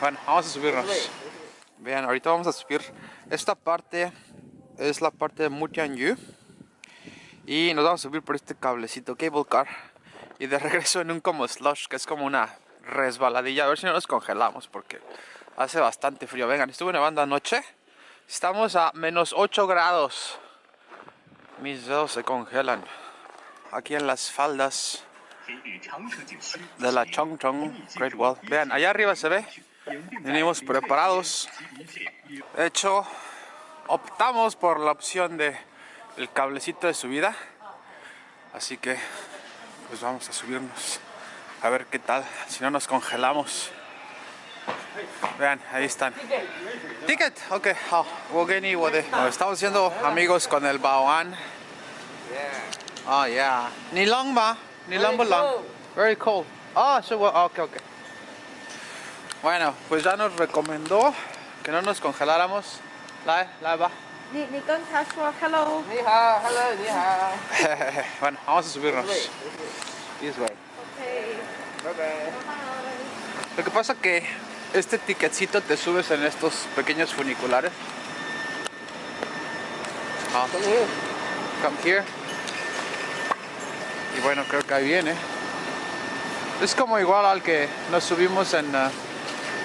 bueno, vamos a subirnos. Vean, ahorita vamos a subir. Esta parte es la parte de Mutianyu. Y nos vamos a subir por este cablecito cable car. Y de regreso en un como slush, que es como una resbaladilla. A ver si no nos congelamos porque hace bastante frío. Vengan, estuve nevando anoche. Estamos a menos 8 grados. Mis dedos se congelan. Aquí en las faldas de la Chongchong Great Wall. Vean, allá arriba se ve. Venimos preparados. De hecho, optamos por la opción de cablecito de subida. Así que, pues vamos a subirnos. A ver qué tal, si no nos congelamos. Vean, ahí están. Ticket, ok. Oh, Estamos siendo amigos con el Baoan. Oh, yeah. Ni? Ni long ba lang? Very cold. Ah, so, ok, ok. Bueno, pues ya nos recomendó que no nos congeláramos. Lai, lai ba. Ni, ni con hello. Ni hao, hello, ni hao. bueno, vamos a subirnos. This way. Okay. Bye bye. Lo que pasa que este ticketcito te subes en estos pequeños funiculares. Ah. Come here. Y bueno, creo que ahí viene. Es como igual al que nos subimos en uh,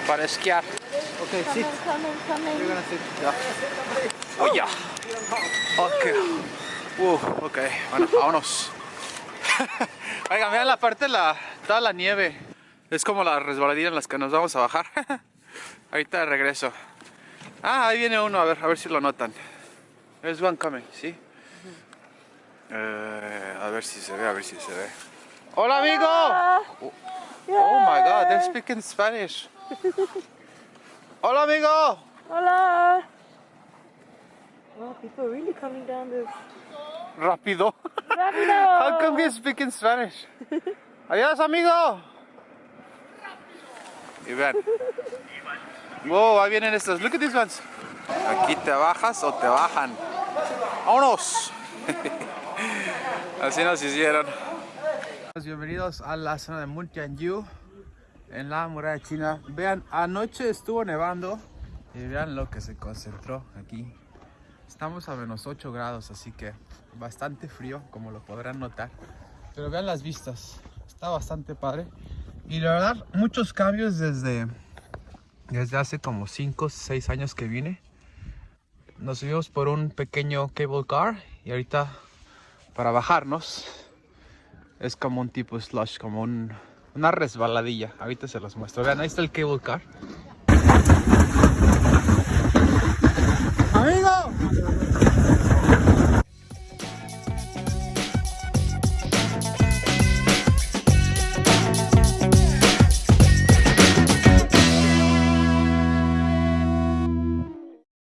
para esquiar. Ok, sí. Coming, coming, You're gonna sit. Yeah. Oh, yeah. Uh, ok, bueno, vámonos. Oigan, vean la parte de la, toda la nieve. Es como la resbaladilla en las que nos vamos a bajar. Ahorita de regreso. Ah, ahí viene uno, a ver, a ver si lo notan. There's one coming, ¿sí? Eh, a ver si se ve, a ver si se ve. ¡Hola, amigo! Oh, oh my god, they're speaking Spanish. ¡Hola, amigo! Hola. Wow, people are really coming down this. Rápido. Rápido. How come you speak in Spanish? Adiós, amigo. Y vean. Wow, ahí vienen estos. Look at these ones. Aquí te bajas o te bajan. ¡Vámonos! Así nos hicieron. Bienvenidos a la zona de Muntianyu en la muralla china. Vean, anoche estuvo nevando y vean lo que se concentró aquí. Estamos a menos 8 grados, así que bastante frío, como lo podrán notar. Pero vean las vistas, está bastante padre. Y la verdad, muchos cambios desde, desde hace como 5 o 6 años que vine. Nos subimos por un pequeño cable car y ahorita para bajarnos es como un tipo slush, como un, una resbaladilla. Ahorita se los muestro. Vean, ahí está el cable car. ¡Amigo!